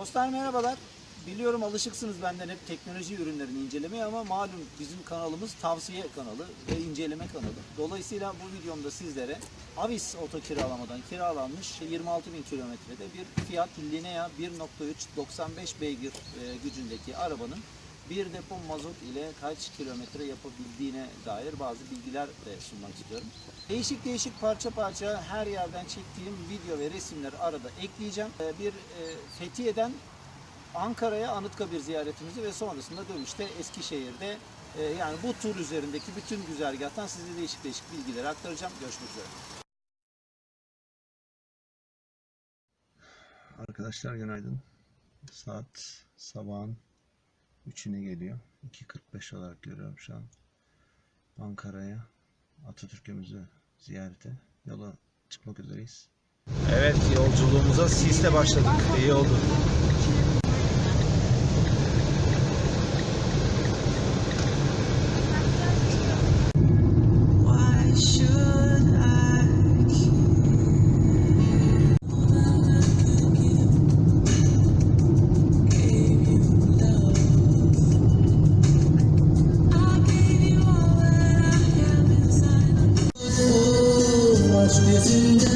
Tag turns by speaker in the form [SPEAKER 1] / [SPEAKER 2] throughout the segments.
[SPEAKER 1] Dostlar merhabalar. Biliyorum alışıksınız benden hep teknoloji ürünlerini incelemeye ama malum bizim kanalımız tavsiye kanalı ve inceleme kanalı. Dolayısıyla bu videomda sizlere Avis oto kiralamadan kiralanmış 26 bin kilometrede bir Fiat Linea 1.3 95 beygir e, gücündeki arabanın bir depo mazot ile kaç kilometre yapabildiğine dair bazı bilgiler de sunmak istiyorum. Değişik değişik parça parça her yerden çektiğim video ve resimleri arada ekleyeceğim. E, Bir e, Fethiye'den Ankara'ya Anıtkabir ziyaretimizi ve sonrasında dönüşte Eskişehir'de e, yani bu tur üzerindeki bütün güzergahtan size değişik değişik bilgileri aktaracağım. Görüşmek üzere.
[SPEAKER 2] Arkadaşlar günaydın. Saat sabahın 3'üne geliyor. 2.45 olarak görüyorum şu an. Ankara'ya Atatürk'ümüzü ziyarete yola çıkmak üzereyiz.
[SPEAKER 1] Evet yolculuğumuza sisle başladık. İyi oldu.
[SPEAKER 3] this in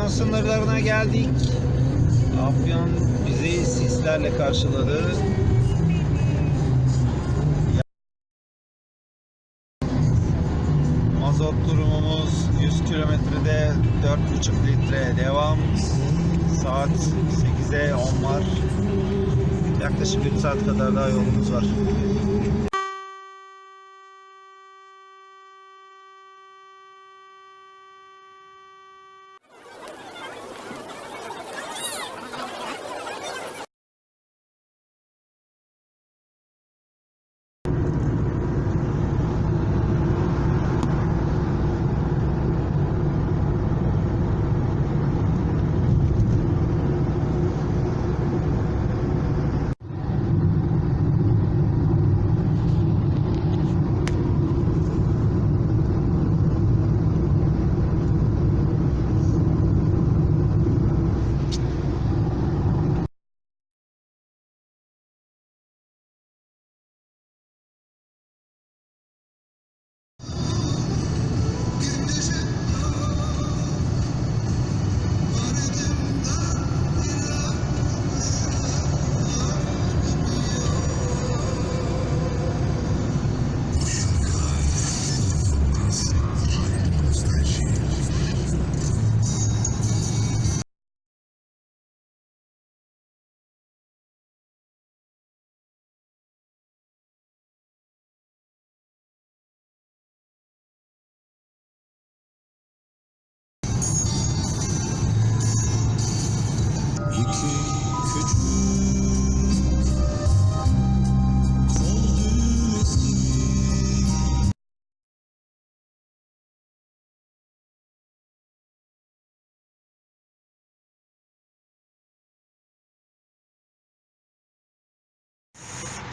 [SPEAKER 1] Afyon sınırlarına geldik. Afyon bizi sislerle karşıladı. Mazot durumumuz 100 kilometrede 4,5 litre devam. Saat 8'e 10 var. Yaklaşık 1 saat kadar daha yolumuz var.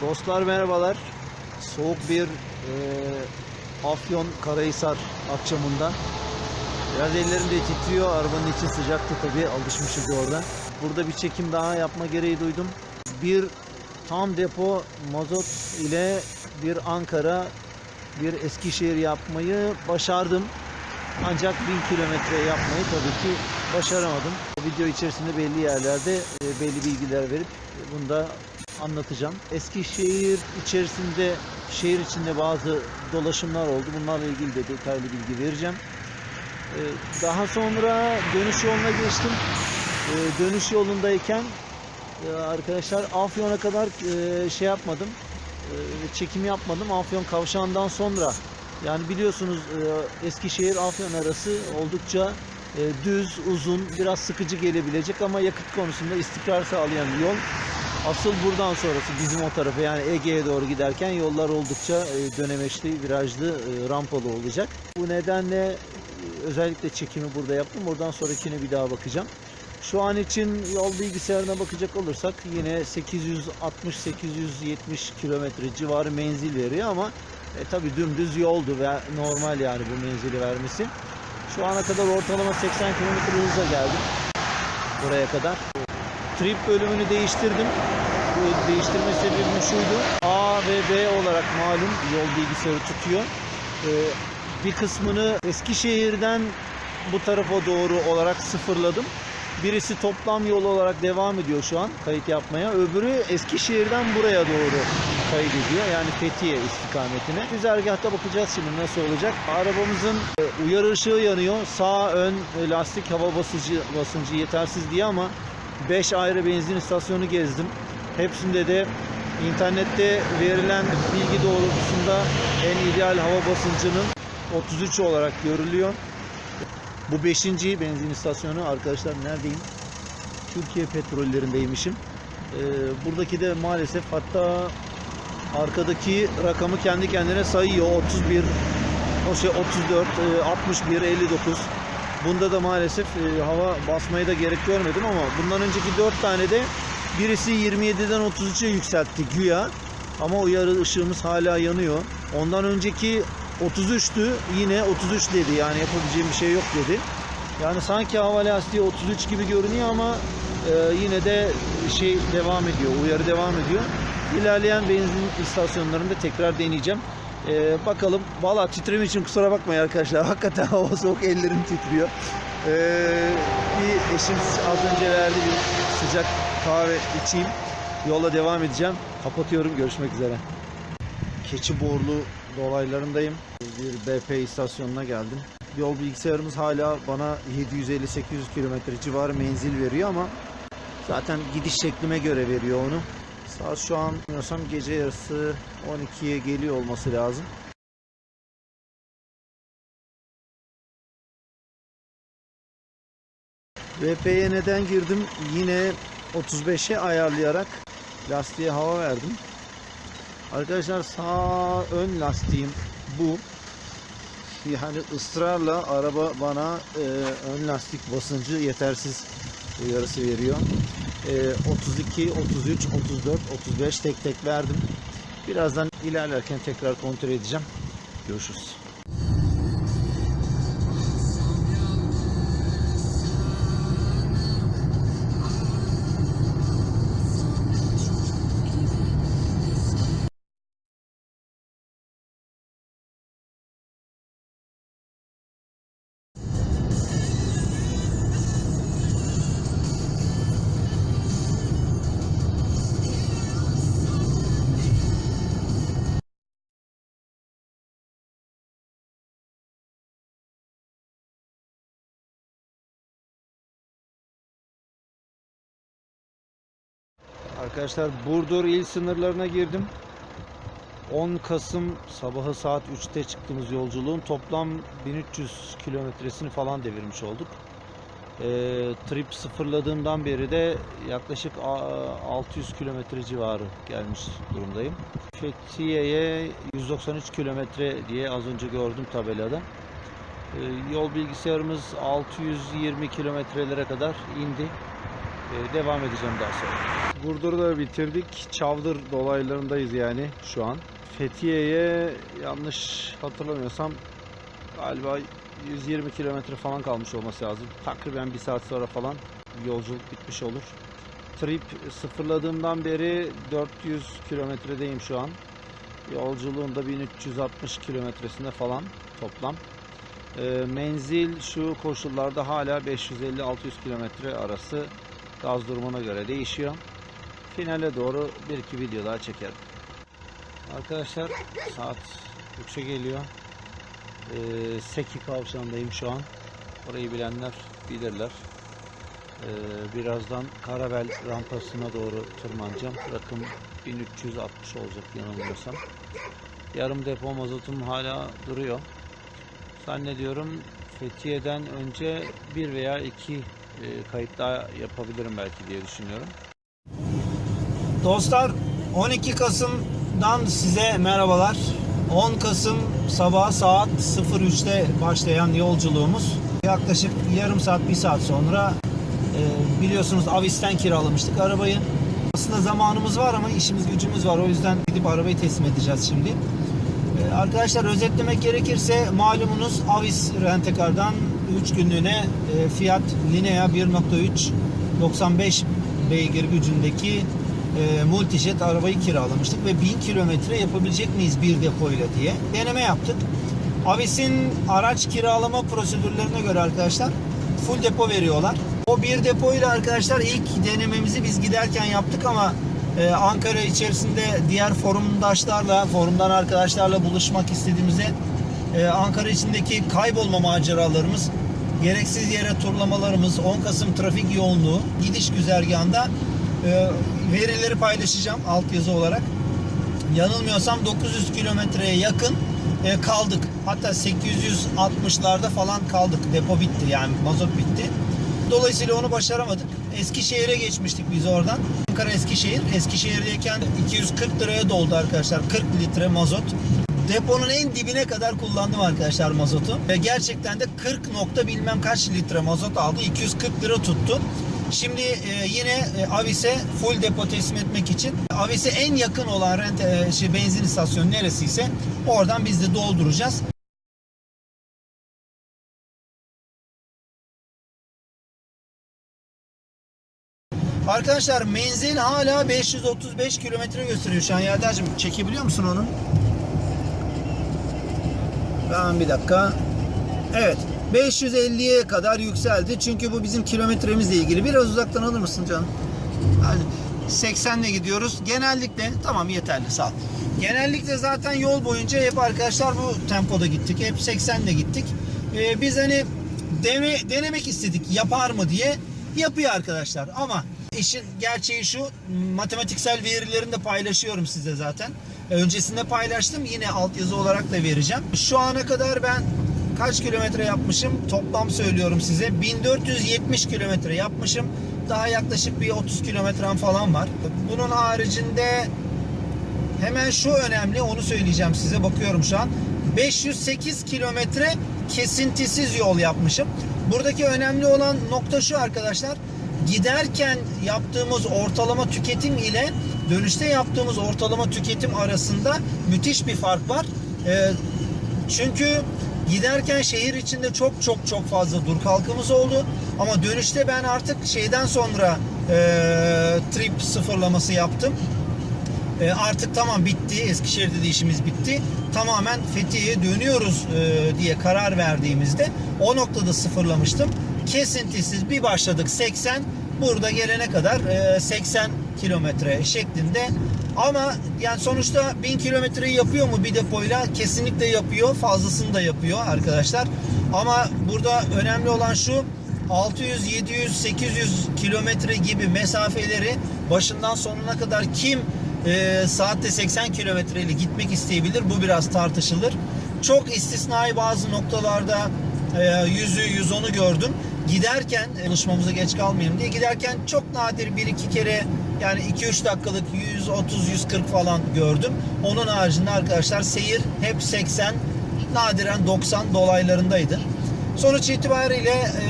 [SPEAKER 1] Dostlar merhabalar. Soğuk bir e, Afyon Karahisar akşamında. Biraz ellerim de titriyor. Arabanın içi sıcaktı tabii. Alışmışız oradan. Burada bir çekim daha yapma gereği duydum. Bir tam depo mazot ile bir Ankara, bir Eskişehir yapmayı başardım. Ancak 1000 kilometre yapmayı tabii ki başaramadım. Video içerisinde belli yerlerde e, belli bilgiler verip e, bunu da anlatacağım. Eskişehir içerisinde şehir içinde bazı dolaşımlar oldu. Bunlarla ilgili de detaylı bilgi vereceğim. Ee, Daha sonra dönüş yoluna geçtim. Ee, Dönüş yolundayken e, arkadaşlar Afyon'a kadar e, şey yapmadım. e, Çekim yapmadım. Afyon kavşağından sonra yani biliyorsunuz e, Eskişehir Afyon arası oldukça düz, uzun, biraz sıkıcı gelebilecek ama yakıt konusunda istikrar sağlayan bir yol. Asıl buradan sonrası bizim o tarafa yani Ege'ye doğru giderken yollar oldukça dönemeçli, virajlı, rampalı olacak. Bu nedenle özellikle çekimi burada yaptım. Oradan sonrakine bir daha bakacağım. Şu an için yol bilgisayarına bakacak olursak yine 860-870 kilometre civarı menzil veriyor ama e, tabii dümdüz yoldu ve normal yani bu menzili vermesi. Şu ana kadar ortalama 80 km hızla geldim buraya kadar. Trip bölümünü değiştirdim. Bu değiştirme sebebim şuydu. A ve B olarak malum yol bilgisayarı tutuyor. Ee, bir kısmını Eskişehir'den bu tarafa doğru olarak sıfırladım. Birisi toplam yol olarak devam ediyor şu an kayıt yapmaya. Öbürü Eskişehir'den buraya doğru kaydediyor. Yani Fethiye istikametine. Güzergahta bakacağız şimdi nasıl olacak. Arabamızın e, uyarı ışığı yanıyor. Sağ ön lastik hava basıcı basıncı yetersiz diye ama 5 ayrı benzin istasyonu gezdim. Hepsinde de internette verilen bilgi doğrultusunda en ideal hava basıncının 33 olarak görülüyor. Bu 5. benzin istasyonu arkadaşlar neredeyim? Türkiye petrollerindeymişim. Ee, buradaki de maalesef hatta arkadaki rakamı kendi kendine sayıyor. 31, o şey 34, e, 61, 59. Bunda da maalesef e, hava basmayı da gerek görmedim ama bundan önceki 4 tane de birisi 27'den 33'e yükseltti güya. Ama uyarı ışığımız hala yanıyor. Ondan önceki 33'tü yine 33 dedi yani yapabileceğim bir şey yok dedi. Yani sanki hava lastiği 33 gibi görünüyor ama e, yine de şey devam ediyor, uyarı devam ediyor. İlerleyen benzin istasyonlarında tekrar deneyeceğim. E, bakalım. Valla titreme için kusura bakmayın arkadaşlar. Hakikaten hava soğuk, ellerim titriyor. E, bir eşim az önce verdi bir sıcak kahve içeyim. Yola devam edeceğim. Kapatıyorum. Görüşmek üzere. Keçiborlu dolaylarındayım. Bir BP istasyonuna geldim. Yol bilgisayarımız hala bana 750-800 kilometre civarı menzil veriyor ama zaten gidiş şeklime göre veriyor onu. Saat şu an bilmiyorsam gece yarısı 12'ye geliyor olması lazım. VP'ye neden girdim? Yine 35'e ayarlayarak lastiğe hava verdim. Arkadaşlar sağ ön lastiğim bu. Yani ısrarla araba bana e, ön lastik basıncı yetersiz uyarısı veriyor. E, 32, 33, 34, 35 tek tek verdim. Birazdan ilerlerken tekrar kontrol edeceğim. Görüşürüz. Arkadaşlar Burdur il sınırlarına girdim. 10 Kasım sabahı saat 3'te çıktığımız yolculuğun toplam 1300 kilometresini falan devirmiş olduk. Ee, trip sıfırladığımdan beri de yaklaşık a- 600 kilometre civarı gelmiş durumdayım. Fethiye'ye 193 kilometre diye az önce gördüm tabelada. Ee, yol bilgisayarımız 620 kilometrelere kadar indi. Ee, devam edeceğim daha sonra. Burdur'u da bitirdik. Çavdır dolaylarındayız yani şu an. Fethiye'ye yanlış hatırlamıyorsam galiba 120 kilometre falan kalmış olması lazım. Takriben bir saat sonra falan yolculuk bitmiş olur. Trip sıfırladığımdan beri 400 kilometredeyim şu an. Yolculuğun da 1360 kilometresinde falan toplam. Ee, menzil şu koşullarda hala 550-600 kilometre arası gaz durumuna göre değişiyor. Finale doğru bir iki video daha çekerim. Arkadaşlar saat 3'e geliyor. Ee, Seki kavşağındayım şu an. Orayı bilenler bilirler. Ee, birazdan Karabel rampasına doğru tırmanacağım. Rakım 1360 olacak yanılmıyorsam. Yarım depo mazotum hala duruyor. Zannediyorum Fethiye'den önce bir veya iki kayıt daha yapabilirim belki diye düşünüyorum. Dostlar 12 Kasım'dan size merhabalar. 10 Kasım sabah saat 03'te başlayan yolculuğumuz yaklaşık yarım saat bir saat sonra e, biliyorsunuz Avis'ten kiralamıştık arabayı. Aslında zamanımız var ama işimiz gücümüz var. O yüzden gidip arabayı teslim edeceğiz şimdi. E, Arkadaşlar özetlemek gerekirse malumunuz Avis Rentekar'dan 3 günlüğüne e, Fiat Linea 1.3 95 beygir gücündeki e, multijet arabayı kiralamıştık ve 1000 kilometre yapabilecek miyiz bir depoyla diye deneme yaptık. Avis'in araç kiralama prosedürlerine göre arkadaşlar full depo veriyorlar. O bir depoyla arkadaşlar ilk denememizi biz giderken yaptık ama e, Ankara içerisinde diğer forumdaşlarla, forumdan arkadaşlarla buluşmak istediğimizde e, Ankara içindeki kaybolma maceralarımız, gereksiz yere turlamalarımız, 10 Kasım trafik yoğunluğu, gidiş güzergahında e, verileri paylaşacağım altyazı olarak. Yanılmıyorsam 900 kilometreye yakın e, kaldık. Hatta 860'larda falan kaldık. Depo bitti yani mazot bitti. Dolayısıyla onu başaramadık. Eskişehir'e geçmiştik biz oradan. Ankara Eskişehir. Eskişehir'deyken 240 liraya doldu arkadaşlar. 40 litre mazot. Deponun en dibine kadar kullandım arkadaşlar mazotu. Ve gerçekten de 40 nokta bilmem kaç litre mazot aldı. 240 lira tuttu. Şimdi e, yine e, Avis'e full depo teslim etmek için Avis'e en yakın olan rent, e, şey, benzin istasyonu neresiyse oradan biz de dolduracağız. Arkadaşlar menzil hala 535 kilometre gösteriyor şu an. Yerdar'cığım çekebiliyor musun onu? Ben bir dakika. Evet. 550'ye kadar yükseldi. Çünkü bu bizim kilometremizle ilgili. Biraz uzaktan alır mısın canım? Yani 80 ile gidiyoruz. Genellikle tamam yeterli sağ ol. Genellikle zaten yol boyunca hep arkadaşlar bu tempoda gittik. Hep 80 ile gittik. Ee, biz hani deme, denemek istedik yapar mı diye. Yapıyor arkadaşlar ama işin gerçeği şu matematiksel verilerini de paylaşıyorum size zaten. Öncesinde paylaştım yine altyazı olarak da vereceğim. Şu ana kadar ben kaç kilometre yapmışım toplam söylüyorum size 1470 kilometre yapmışım. Daha yaklaşık bir 30 kilometrem falan var. Bunun haricinde Hemen şu önemli onu söyleyeceğim size bakıyorum şu an. 508 kilometre kesintisiz yol yapmışım. Buradaki önemli olan nokta şu arkadaşlar. Giderken yaptığımız ortalama tüketim ile dönüşte yaptığımız ortalama tüketim arasında müthiş bir fark var. Ee, çünkü giderken şehir içinde çok çok çok fazla dur kalkımız oldu. Ama dönüşte ben artık şeyden sonra e, trip sıfırlaması yaptım. E, artık tamam bitti. Eskişehir'de de işimiz bitti. Tamamen Fethiye'ye dönüyoruz e, diye karar verdiğimizde o noktada sıfırlamıştım. Kesintisiz bir başladık 80. Burada gelene kadar e, 80 kilometre şeklinde. Ama yani sonuçta 1000 kilometreyi yapıyor mu bir depoyla? Kesinlikle yapıyor. Fazlasını da yapıyor arkadaşlar. Ama burada önemli olan şu 600, 700, 800 kilometre gibi mesafeleri başından sonuna kadar kim e, saatte 80 kilometreyle gitmek isteyebilir. Bu biraz tartışılır. Çok istisnai bazı noktalarda e, 100'ü 110'u gördüm. Giderken buluşmamıza geç kalmayayım diye giderken çok nadir bir iki kere yani 2-3 dakikalık 130-140 falan gördüm. Onun haricinde arkadaşlar seyir hep 80 nadiren 90 dolaylarındaydı. Sonuç itibariyle e,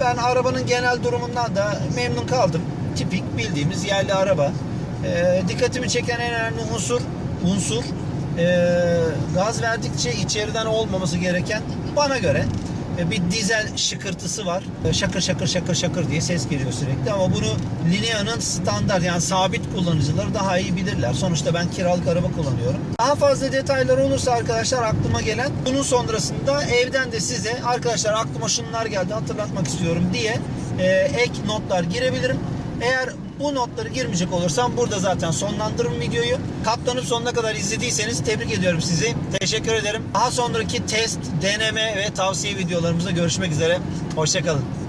[SPEAKER 1] ben arabanın genel durumundan da memnun kaldım. Tipik bildiğimiz yerli araba. E, dikkatimi çeken en önemli unsur unsur e, gaz verdikçe içeriden olmaması gereken bana göre bir dizel şıkırtısı var. Şakır şakır şakır şakır diye ses geliyor sürekli ama bunu Linea'nın standart yani sabit kullanıcıları daha iyi bilirler. Sonuçta ben kiralık araba kullanıyorum. Daha fazla detaylar olursa arkadaşlar aklıma gelen bunun sonrasında evden de size arkadaşlar aklıma şunlar geldi hatırlatmak istiyorum diye e, ek notlar girebilirim. Eğer bu notları girmeyecek olursam burada zaten sonlandırırım videoyu. Katlanıp sonuna kadar izlediyseniz tebrik ediyorum sizi. Teşekkür ederim. Daha sonraki test, deneme ve tavsiye videolarımızda görüşmek üzere. Hoşçakalın.